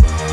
Bye.